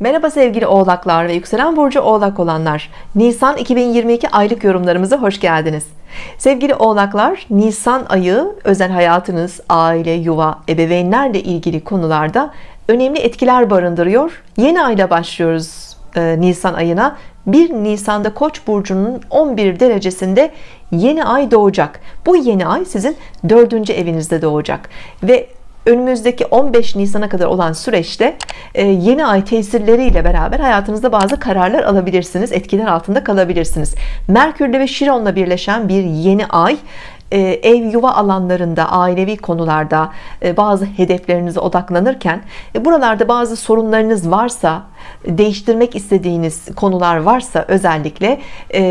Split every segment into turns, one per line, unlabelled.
Merhaba sevgili oğlaklar ve yükselen burcu oğlak olanlar. Nisan 2022 aylık yorumlarımıza hoş geldiniz. Sevgili oğlaklar Nisan ayı özel hayatınız aile yuva ebeveynlerle ilgili konularda önemli etkiler barındırıyor. Yeni ayla başlıyoruz e, Nisan ayına. 1 Nisan'da Koç burcunun 11 derecesinde yeni ay doğacak. Bu yeni ay sizin dördüncü evinizde doğacak ve önümüzdeki 15 Nisan'a kadar olan süreçte e, yeni ay tesirleriyle beraber hayatınızda bazı kararlar alabilirsiniz etkiler altında kalabilirsiniz. Merkür'le ve Şiron'la birleşen bir yeni ay e, ev yuva alanlarında ailevi konularda e, bazı hedeflerinize odaklanırken buralarda bazı sorunlarınız varsa değiştirmek istediğiniz konular varsa özellikle e,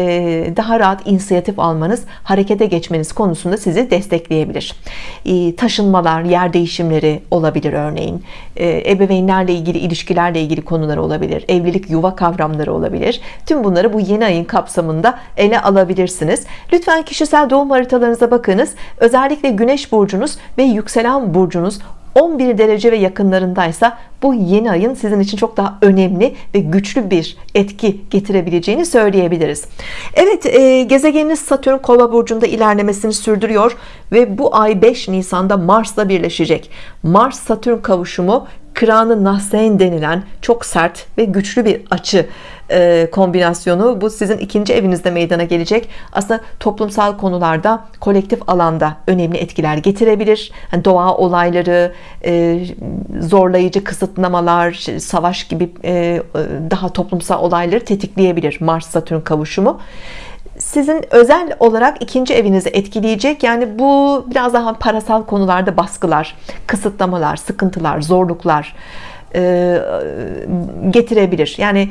daha rahat inisiyatif almanız harekete geçmeniz konusunda sizi destekleyebilir. E, taşınmalar yer değişimleri olabilir örneğin. E, ebeveynlerle ilgili ilişkilerle ilgili konular olabilir. Evlilik yuva kavramları olabilir. Tüm bunları bu yeni ayın kapsamında ele alabilirsiniz. Lütfen kişisel doğum haritalarınıza bakınız. Özellikle güneş burcunuz ve yükselen burcunuz 11 derece ve yakınlarındaysa bu yeni ayın sizin için çok daha önemli ve güçlü bir etki getirebileceğini söyleyebiliriz. Evet e, gezegeniniz Satürn kova burcunda ilerlemesini sürdürüyor ve bu ay 5 Nisan'da Mars'la birleşecek. Mars Satürn kavuşumu nahsen denilen çok sert ve güçlü bir açı e, kombinasyonu. Bu sizin ikinci evinizde meydana gelecek. Aslında toplumsal konularda kolektif alanda önemli etkiler getirebilir. Yani doğa olayları e, zorlayıcı kısıtlamalar savaş gibi e, daha toplumsal olayları tetikleyebilir Mars Satürn kavuşumu sizin özel olarak ikinci evinizi etkileyecek. Yani bu biraz daha parasal konularda baskılar kısıtlamalar sıkıntılar zorluklar e, getirebilir. Yani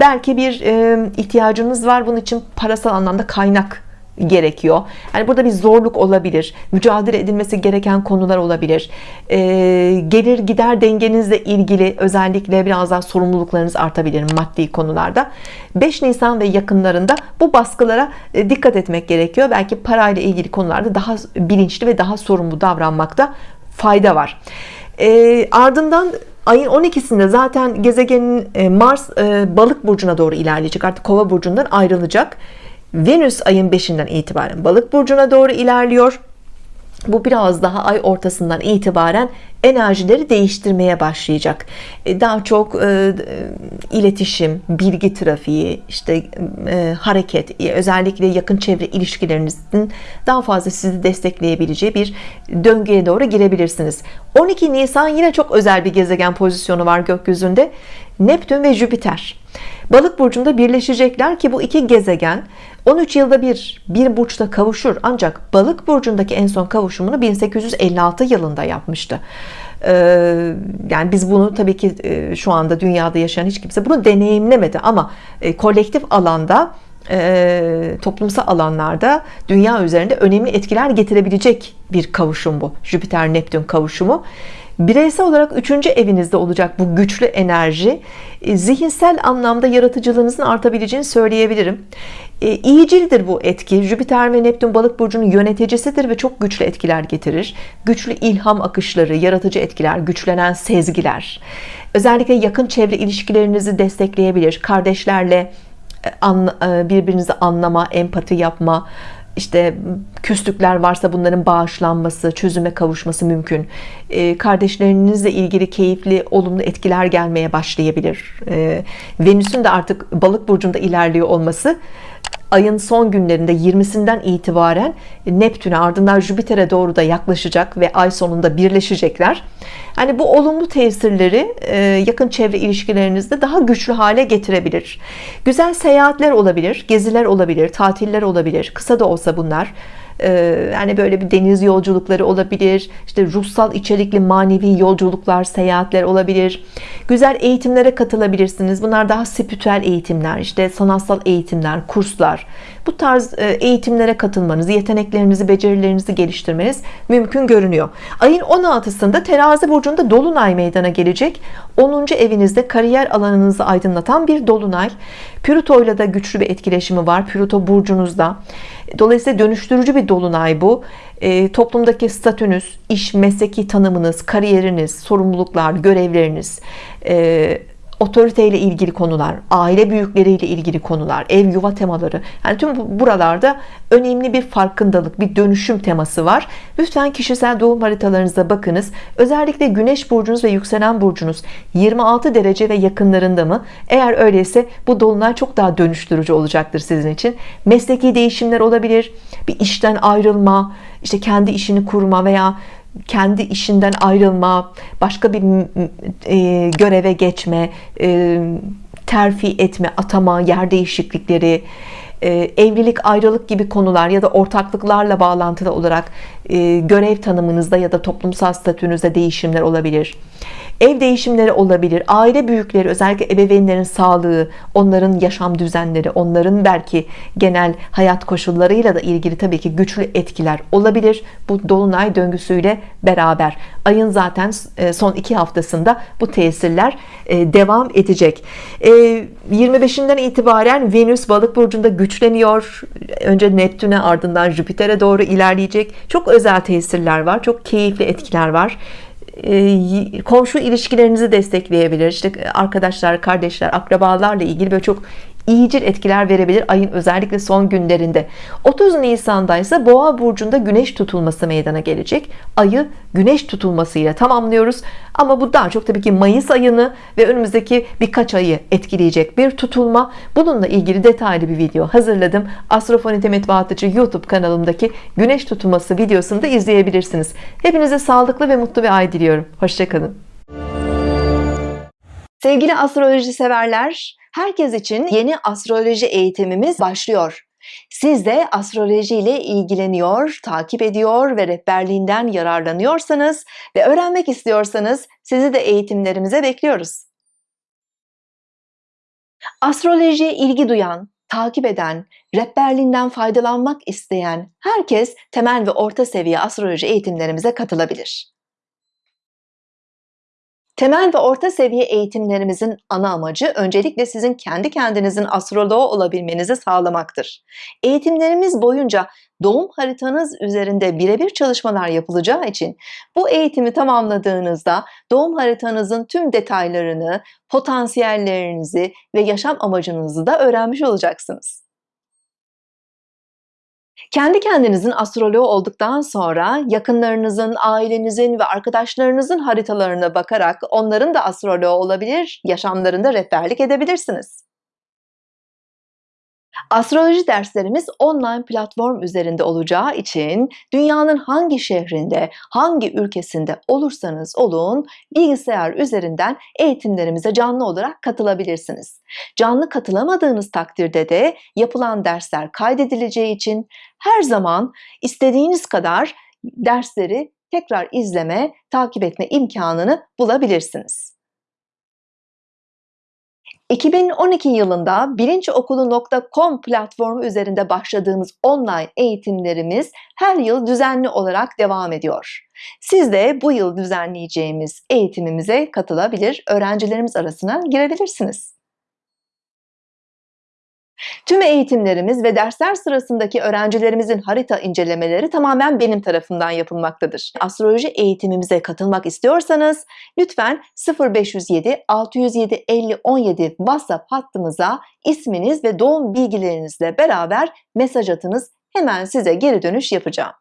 belki bir e, ihtiyacınız var. Bunun için parasal anlamda kaynak gerekiyor. Yani burada bir zorluk olabilir. Mücadele edilmesi gereken konular olabilir. Ee, gelir gider dengenizle ilgili özellikle biraz daha sorumluluklarınız artabilir maddi konularda. 5 Nisan ve yakınlarında bu baskılara e, dikkat etmek gerekiyor. Belki parayla ilgili konularda daha bilinçli ve daha sorumlu davranmakta fayda var. Ee, ardından ayın 12'sinde zaten gezegenin e, Mars e, balık burcuna doğru ilerleyecek. Artık kova burcundan ayrılacak Venüs ayın 5'inden itibaren balık burcuna doğru ilerliyor. Bu biraz daha ay ortasından itibaren enerjileri değiştirmeye başlayacak. E, daha çok e, iletişim bilgi trafiği işte e, hareket e, özellikle yakın çevre ilişkilerinizin daha fazla sizi destekleyebileceği bir döngüye doğru girebilirsiniz. 12 Nisan yine çok özel bir gezegen pozisyonu var gökyüzünde. Neptün ve Jüpiter. Balık burcunda birleşecekler ki bu iki gezegen 13 yılda bir bir burçta kavuşur. Ancak balık burcundaki en son kavuşumunu 1856 yılında yapmıştı. Ee, yani biz bunu tabii ki e, şu anda dünyada yaşayan hiç kimse bunu deneyimlemedi. Ama e, kolektif alanda e, toplumsal alanlarda dünya üzerinde önemli etkiler getirebilecek bir kavuşum bu. Jüpiter Neptün kavuşumu bireysel olarak üçüncü evinizde olacak bu güçlü enerji e, zihinsel anlamda yaratıcılığınızın artabileceğini söyleyebilirim. E, iyicildir bu etki. Jüpiter ve Neptün balık burcunun yöneticisidir ve çok güçlü etkiler getirir. Güçlü ilham akışları yaratıcı etkiler güçlenen sezgiler. Özellikle yakın çevre ilişkilerinizi destekleyebilir. Kardeşlerle e, birbirinizi anlama empati yapma işte küslükler varsa bunların bağışlanması çözüme kavuşması mümkün. E, kardeşlerinizle ilgili keyifli olumlu etkiler gelmeye başlayabilir. E, Venüs'ün de artık balık burcunda ilerliyor olması ayın son günlerinde 20'sinden itibaren Neptün'e ardından Jüpiter'e doğru da yaklaşacak ve ay sonunda birleşecekler. Hani bu olumlu tesirleri e, yakın çevre ilişkilerinizde daha güçlü hale getirebilir. Güzel seyahatler olabilir geziler olabilir tatiller olabilir. Kısa da olsa bunlar yani böyle bir deniz yolculukları olabilir işte ruhsal içerikli manevi yolculuklar seyahatler olabilir. Güzel eğitimlere katılabilirsiniz. Bunlar daha spiritüel eğitimler işte sanatsal eğitimler kurslar. Bu tarz e, eğitimlere katılmanız yeteneklerinizi becerilerinizi geliştirmeniz mümkün görünüyor. Ayın 16'sında terazi burcunda dolunay meydana gelecek. 10. evinizde kariyer alanınızı aydınlatan bir dolunay. Plüto ile de güçlü bir etkileşimi var. Plüto burcunuzda Dolayısıyla dönüştürücü bir dolunay bu. E, toplumdaki statünüz iş mesleki tanımınız kariyeriniz sorumluluklar görevleriniz e, otoriteyle ilgili konular, aile büyükleriyle ilgili konular, ev yuva temaları. Yani tüm bu- buralarda önemli bir farkındalık, bir dönüşüm teması var. Lütfen kişisel doğum haritalarınıza bakınız. Özellikle güneş burcunuz ve yükselen burcunuz 26 derece ve yakınlarında mı? Eğer öyleyse bu dolunay çok daha dönüştürücü olacaktır sizin için. Mesleki değişimler olabilir. Bir işten ayrılma, işte kendi işini kurma veya kendi işinden ayrılma, başka bir e, göreve geçme, e, terfi etme, atama, yer değişiklikleri, e, evlilik, ayrılık gibi konular ya da ortaklıklarla bağlantılı olarak görev tanımınızda ya da toplumsal statünüzde değişimler olabilir. Ev değişimleri olabilir. Aile büyükleri, özellikle ebeveynlerin sağlığı, onların yaşam düzenleri, onların belki genel hayat koşullarıyla da ilgili tabii ki güçlü etkiler olabilir. Bu dolunay döngüsüyle beraber ayın zaten e, son iki haftasında bu tesirler e, devam edecek. E, 25'inden itibaren Venüs balık burcunda güçleniyor. Önce Neptün'e ardından Jüpiter'e doğru ilerleyecek. Çok özel tesirler var. Çok keyifli etkiler var e, komşu ilişkilerinizi destekleyebilir. İşte arkadaşlar, kardeşler, akrabalarla ilgili böyle çok iyicil etkiler verebilir ayın özellikle son günlerinde. 30 Nisan'da ise Boğa burcunda güneş tutulması meydana gelecek. Ayı güneş tutulmasıyla tamamlıyoruz. Ama bu daha çok tabii ki Mayıs ayını ve önümüzdeki birkaç ayı etkileyecek bir tutulma. Bununla ilgili detaylı bir video hazırladım. Astrofonite Metbaatıcı YouTube kanalımdaki güneş tutulması videosunu da izleyebilirsiniz. Hepinize sağlıklı ve mutlu bir ay diliyorum. Hoşçakalın Sevgili astroloji severler, herkes için yeni astroloji eğitimimiz başlıyor. Siz de astroloji ile ilgileniyor, takip ediyor ve rehberliğinden yararlanıyorsanız ve öğrenmek istiyorsanız sizi de eğitimlerimize bekliyoruz. Astrolojiye ilgi duyan, takip eden, rehberliğinden faydalanmak isteyen herkes temel ve orta seviye astroloji eğitimlerimize katılabilir. Temel ve orta seviye eğitimlerimizin ana amacı öncelikle sizin kendi kendinizin astroloğu olabilmenizi sağlamaktır. Eğitimlerimiz boyunca doğum haritanız üzerinde birebir çalışmalar yapılacağı için bu eğitimi tamamladığınızda doğum haritanızın tüm detaylarını, potansiyellerinizi ve yaşam amacınızı da öğrenmiş olacaksınız. Kendi kendinizin astroloğu olduktan sonra yakınlarınızın, ailenizin ve arkadaşlarınızın haritalarına bakarak onların da astroloğu olabilir, yaşamlarında rehberlik edebilirsiniz. Astroloji derslerimiz online platform üzerinde olacağı için dünyanın hangi şehrinde, hangi ülkesinde olursanız olun bilgisayar üzerinden eğitimlerimize canlı olarak katılabilirsiniz. Canlı katılamadığınız takdirde de yapılan dersler kaydedileceği için her zaman istediğiniz kadar dersleri tekrar izleme, takip etme imkanını bulabilirsiniz. 2012 yılında bilinçokulu.com platformu üzerinde başladığımız online eğitimlerimiz her yıl düzenli olarak devam ediyor. Siz de bu yıl düzenleyeceğimiz eğitimimize katılabilir, öğrencilerimiz arasına girebilirsiniz. Tüm eğitimlerimiz ve dersler sırasındaki öğrencilerimizin harita incelemeleri tamamen benim tarafından yapılmaktadır. Astroloji eğitimimize katılmak istiyorsanız lütfen 0507 607 50 17 WhatsApp hattımıza isminiz ve doğum bilgilerinizle beraber mesaj atınız. Hemen size geri dönüş yapacağım.